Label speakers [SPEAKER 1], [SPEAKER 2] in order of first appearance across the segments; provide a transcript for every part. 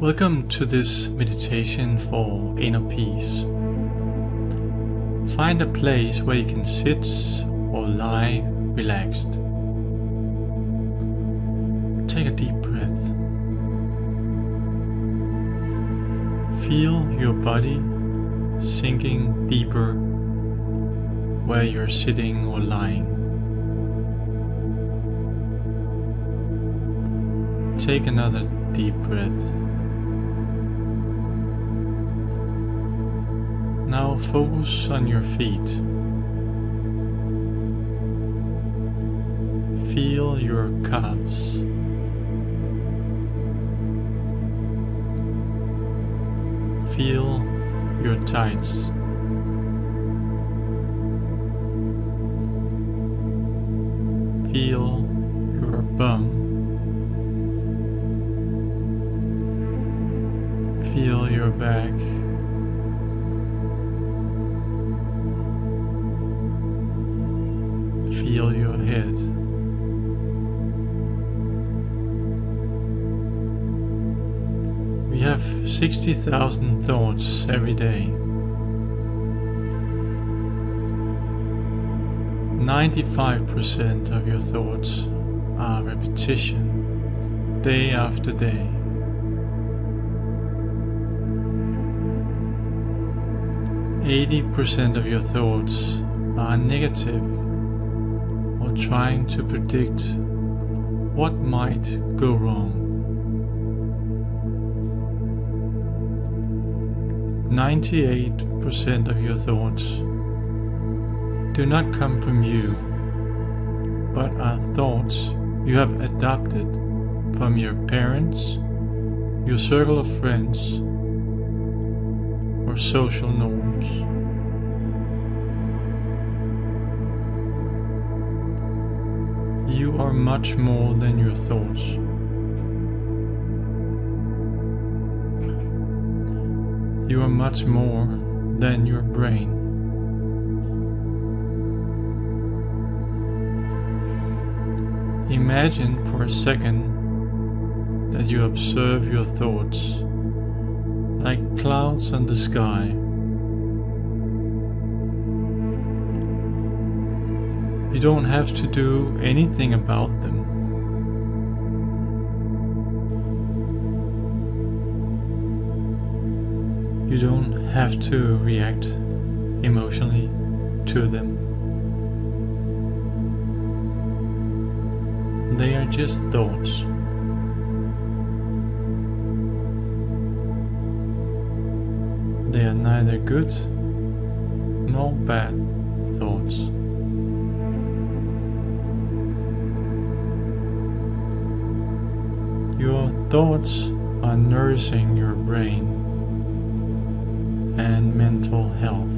[SPEAKER 1] Welcome to this meditation for inner peace. Find a place where you can sit or lie relaxed. Take a deep breath. Feel your body sinking deeper where you're sitting or lying. Take another deep breath. Now focus on your feet. Feel your calves. Feel your tights. Feel your bum. Feel your back. We have 60,000 thoughts every day. 95% of your thoughts are repetition, day after day. Eighty percent of your thoughts are negative or trying to predict what might go wrong. Ninety-eight percent of your thoughts do not come from you, but are thoughts you have adopted from your parents, your circle of friends, or social norms. You are much more than your thoughts. You are much more than your brain. Imagine for a second that you observe your thoughts like clouds on the sky. You don't have to do anything about them. You don't have to react emotionally to them. They are just thoughts. They are neither good nor bad thoughts. Your thoughts are nourishing your brain and mental health.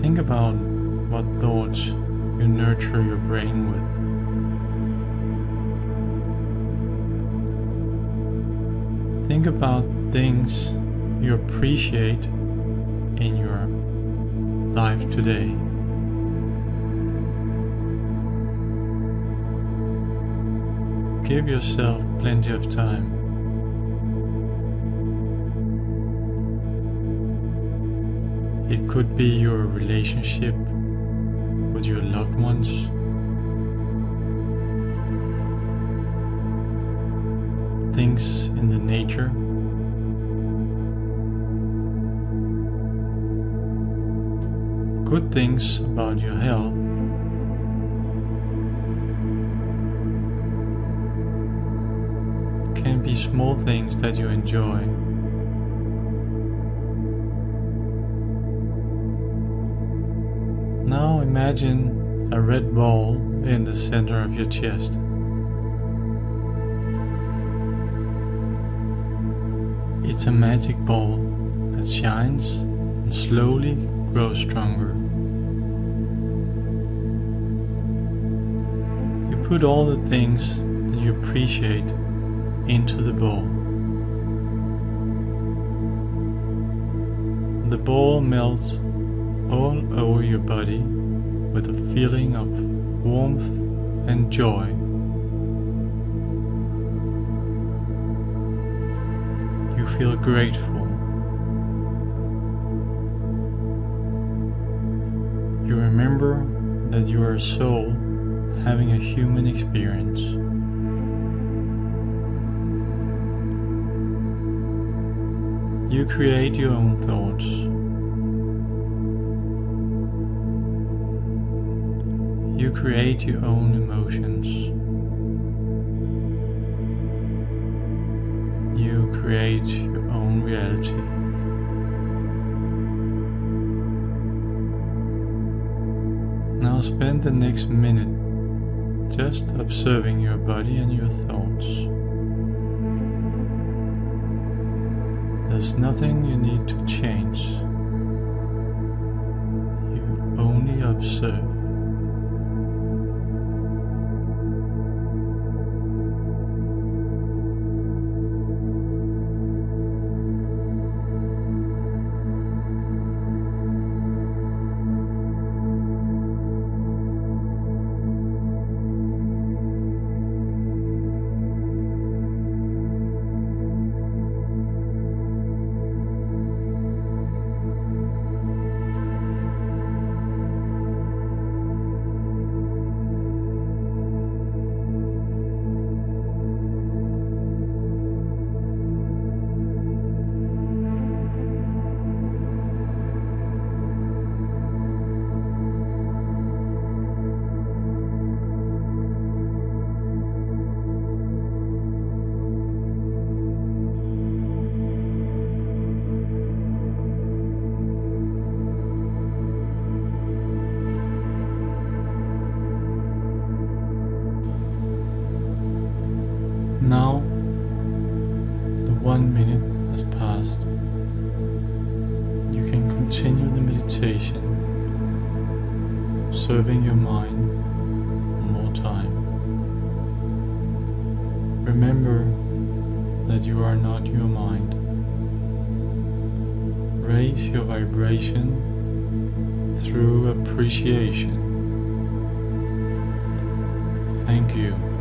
[SPEAKER 1] Think about what thoughts you nurture your brain with. Think about things you appreciate in your life today. Give yourself plenty of time. It could be your relationship with your loved ones. Things in the nature. Good things about your health. Can be small things that you enjoy. Now imagine a red ball in the center of your chest. It's a magic ball that shines and slowly grows stronger. You put all the things that you appreciate into the ball. The ball melts all over your body with a feeling of warmth and joy. You feel grateful. You remember that you are a soul having a human experience. You create your own thoughts. You create your own emotions. You create your own reality. Now spend the next minute just observing your body and your thoughts. There's nothing you need to change. You only observe. Continue the meditation, serving your mind more time. Remember that you are not your mind. Raise your vibration through appreciation. Thank you.